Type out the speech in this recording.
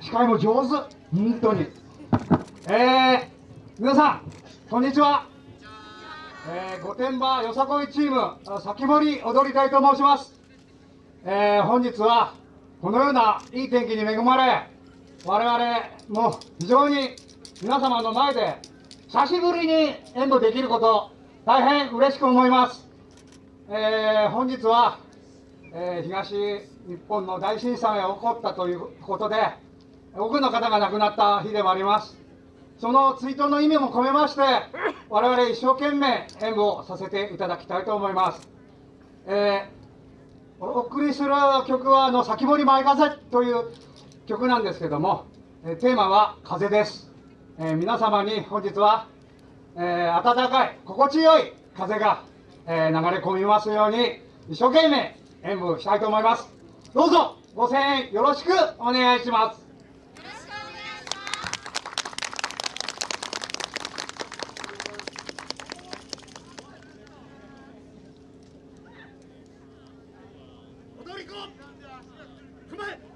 司会も上手。本当に。えー、皆さんこんにちは。え、御殿場よさこいチーム先堀踊りたいと申します。えー、本日はこのようないい天気に恵まれ我々も非常に皆様の前で久しぶりに演舞できること大変嬉しく思います。えー、本日は、えー、東日本の大震災が起こったということで多くの方が亡くなった日でもあります。その追悼の意味も込めまして我々一生懸命演舞をさせていただきたいと思います、えー、お送りする曲はあの「先堀舞風」という曲なんですけども、テーマは「風」です、え皆様に本日は、え暖かい心地よい風がえ、流れ込みますように一生懸命演舞したいと思います。どうぞご声援よろしくお願いします。踊り子踏まえ